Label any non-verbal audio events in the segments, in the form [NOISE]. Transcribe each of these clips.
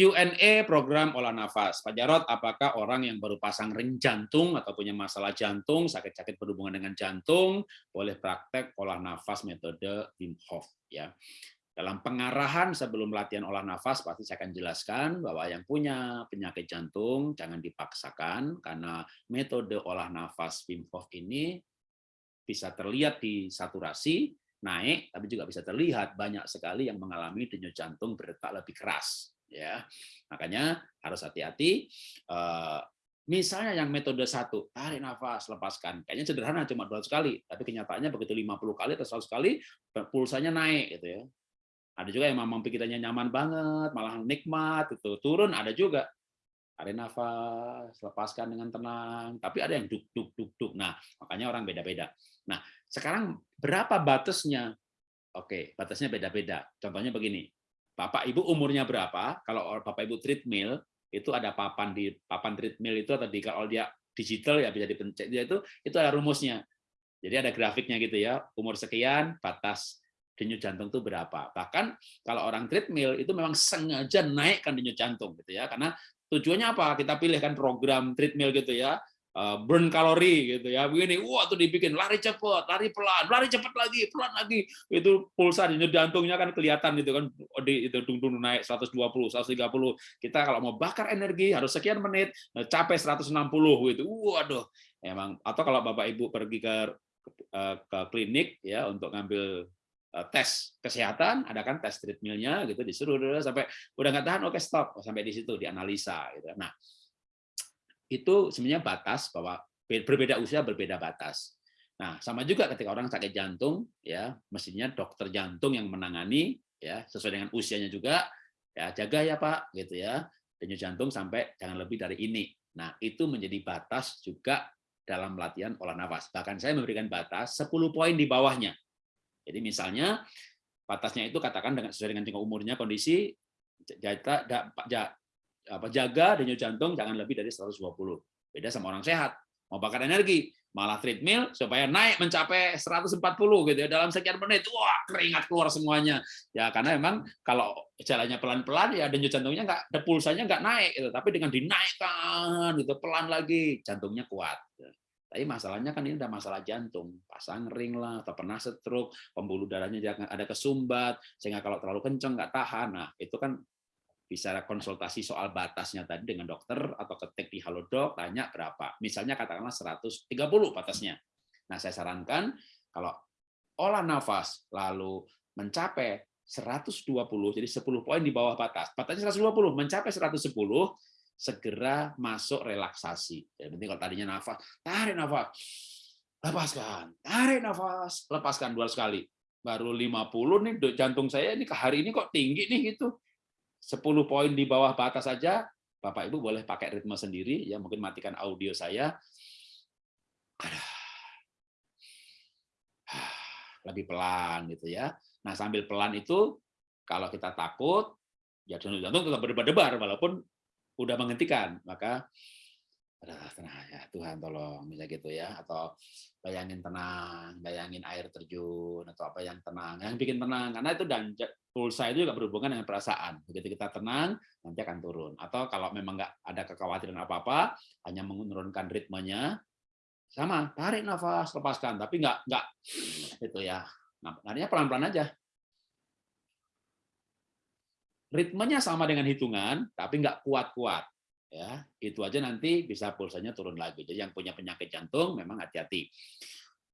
Q&A program olah nafas. Pak Jarot, apakah orang yang baru pasang ring jantung atau punya masalah jantung, sakit-sakit berhubungan dengan jantung, boleh praktek olah nafas metode Wim Hof? Ya. Dalam pengarahan sebelum latihan olah nafas, pasti saya akan jelaskan bahwa yang punya penyakit jantung jangan dipaksakan, karena metode olah nafas Wim Hof ini bisa terlihat di saturasi, naik, tapi juga bisa terlihat banyak sekali yang mengalami denyut jantung berdetak lebih keras ya makanya harus hati-hati uh, misalnya yang metode satu tarik nafas lepaskan. Kayaknya sederhana cuma dua sekali tapi kenyataannya begitu 50 kali atau 100 kali pulsanya naik gitu ya. Ada juga yang memang pikirannya nyaman banget malah nikmat itu turun ada juga. Tarik nafas lepaskan dengan tenang tapi ada yang duk duk duk duk. Nah makanya orang beda-beda. Nah sekarang berapa batasnya? Oke batasnya beda-beda. Contohnya begini Bapak Ibu umurnya berapa? Kalau Bapak Ibu treadmill itu ada papan di papan treadmill itu atau di kalau dia digital ya bisa dipencet dia itu itu ada rumusnya. Jadi ada grafiknya gitu ya. Umur sekian batas denyut jantung itu berapa. Bahkan kalau orang treadmill itu memang sengaja naikkan denyut jantung gitu ya. Karena tujuannya apa? Kita pilih kan program treadmill gitu ya burn kalori gitu ya. Begini wah tuh dibikin lari cepat lari pelan lari cepat lagi pelan lagi. Itu pulsa di jantungnya kan kelihatan gitu kan di itu dung dung naik 120 130 kita kalau mau bakar energi harus sekian menit eh, capai 160 gitu. Waduh emang. Atau kalau bapak ibu pergi ke eh, ke klinik ya untuk ngambil tes kesehatan ada kan tes treadmillnya gitu disuruh sampai udah nggak tahan oke stop. Sampai di situ dianalisa gitu. Nah itu sebenarnya batas bahwa berbeda usia berbeda batas. Nah, sama juga ketika orang sakit jantung, ya mestinya dokter jantung yang menangani, ya sesuai dengan usianya juga, ya jaga ya Pak, gitu ya, denyut jantung sampai jangan lebih dari ini. Nah, itu menjadi batas juga dalam latihan olah nafas. Bahkan saya memberikan batas 10 poin di bawahnya. Jadi misalnya batasnya itu katakan dengan sesuai dengan tingkat umurnya, kondisi apa jaga denyut jantung jangan lebih dari 120. Beda sama orang sehat. Mau bakar energi, malah treadmill supaya naik mencapai 140 gitu ya dalam sekian menit. Wah, keringat keluar semuanya. Ya karena memang kalau jalannya pelan-pelan ya denyut jantungnya enggak ada pulsanya enggak naik gitu. Tapi dengan dinaikkan gitu pelan lagi jantungnya kuat. Tapi masalahnya kan ini udah masalah jantung, pasang ring lah, atau pernah stroke, pembuluh darahnya ada kesumbat, sehingga kalau terlalu kenceng nggak tahan. Nah, itu kan bisa konsultasi soal batasnya tadi dengan dokter atau ketik di Halodoc tanya berapa. Misalnya katakanlah 130 batasnya. Nah, saya sarankan kalau olah nafas lalu mencapai 120 jadi 10 poin di bawah batas. Batasnya 120 mencapai 110 segera masuk relaksasi. Penting kalau tadinya nafas, tarik nafas. Lepaskan. Tarik nafas, lepaskan dua sekali. Baru 50 nih jantung saya ini ke hari ini kok tinggi nih gitu 10 poin di bawah batas saja, Bapak Ibu boleh pakai ritme sendiri, ya mungkin matikan audio saya. [SIGHS] Lebih pelan gitu ya. Nah sambil pelan itu, kalau kita takut, ya jantung tetap berdebar-debar walaupun udah menghentikan, maka tenang ya Tuhan tolong bisa gitu ya. Atau bayangin tenang bayangin air terjun atau apa yang tenang yang bikin tenang. Karena itu dan pulsa itu juga berhubungan dengan perasaan. Begitu kita tenang nanti akan turun. Atau kalau memang nggak ada kekhawatiran apa apa hanya menurunkan ritmenya sama tarik nafas lepaskan. Tapi nggak nggak itu ya. Nah, artinya pelan-pelan aja. Ritmenya sama dengan hitungan tapi nggak kuat-kuat ya itu aja nanti bisa pulsanya turun lagi. Jadi yang punya penyakit jantung memang hati-hati.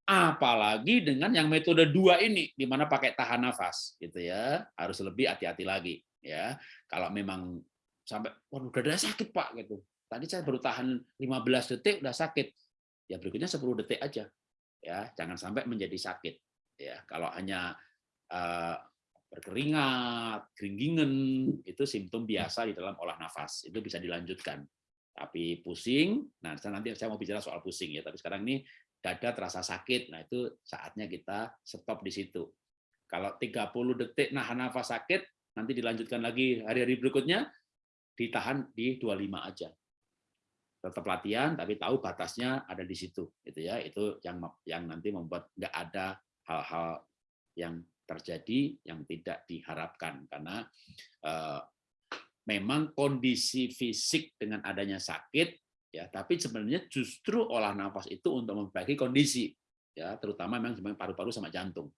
Apalagi dengan yang metode dua ini di mana pakai tahan nafas gitu ya. Harus lebih hati-hati lagi ya. Kalau memang sampai waduh udah ada sakit pak gitu. Tadi saya baru tahan 15 detik udah sakit. Ya berikutnya 10 detik aja ya. Jangan sampai menjadi sakit ya. Kalau hanya uh, berkeringat, keringgingan, itu simptom biasa di dalam olah nafas. Itu bisa dilanjutkan. Tapi pusing, nah nanti saya mau bicara soal pusing ya, tapi sekarang ini dada terasa sakit, nah itu saatnya kita stop di situ. Kalau 30 detik nahan nafas sakit, nanti dilanjutkan lagi hari-hari berikutnya, ditahan di 25 aja. Tetap latihan, tapi tahu batasnya ada di situ. Itu ya, itu yang yang nanti membuat nggak ada hal-hal yang terjadi yang tidak diharapkan karena eh, memang kondisi fisik dengan adanya sakit ya tapi sebenarnya justru olah nafas itu untuk memperbaiki kondisi ya terutama memang paru-paru sama jantung.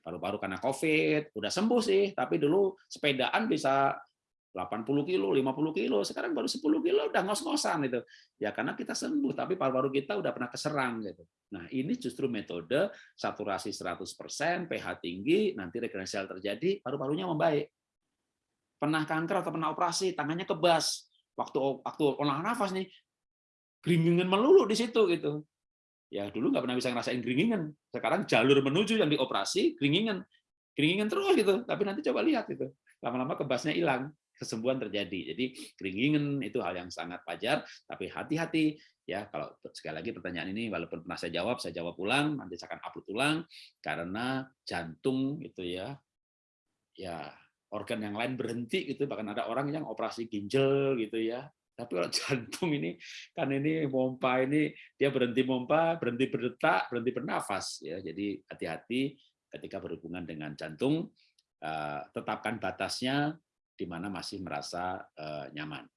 Paru-paru karena covid udah sembuh sih tapi dulu sepedaan bisa 80 kilo, 50 kilo, sekarang baru 10 kilo udah ngos-ngosan itu. Ya karena kita sembuh, tapi paru-paru kita udah pernah keserang gitu. Nah ini justru metode saturasi 100%, pH tinggi, nanti regenerasi terjadi, paru-parunya membaik pernah kanker atau pernah operasi, tangannya kebas. Waktu waktu olah nafas nih, geringingan melulu di situ gitu. Ya dulu nggak pernah bisa ngerasain geringingan. Sekarang jalur menuju yang dioperasi geringingan, geringingan terus gitu. Tapi nanti coba lihat itu, lama-lama kebasnya hilang, kesembuhan terjadi. Jadi geringingan itu hal yang sangat wajar, tapi hati-hati ya. Kalau sekali lagi pertanyaan ini walaupun pernah saya jawab, saya jawab ulang, nanti saya akan upload ulang karena jantung itu ya ya organ yang lain berhenti gitu. Bahkan ada orang yang operasi ginjal gitu ya. Tapi kalau [LAUGHS] jantung ini kan ini pompa ini dia berhenti pompa berhenti berdetak berhenti bernafas ya. Jadi hati-hati ketika berhubungan dengan jantung eh, tetapkan batasnya di mana masih merasa eh, nyaman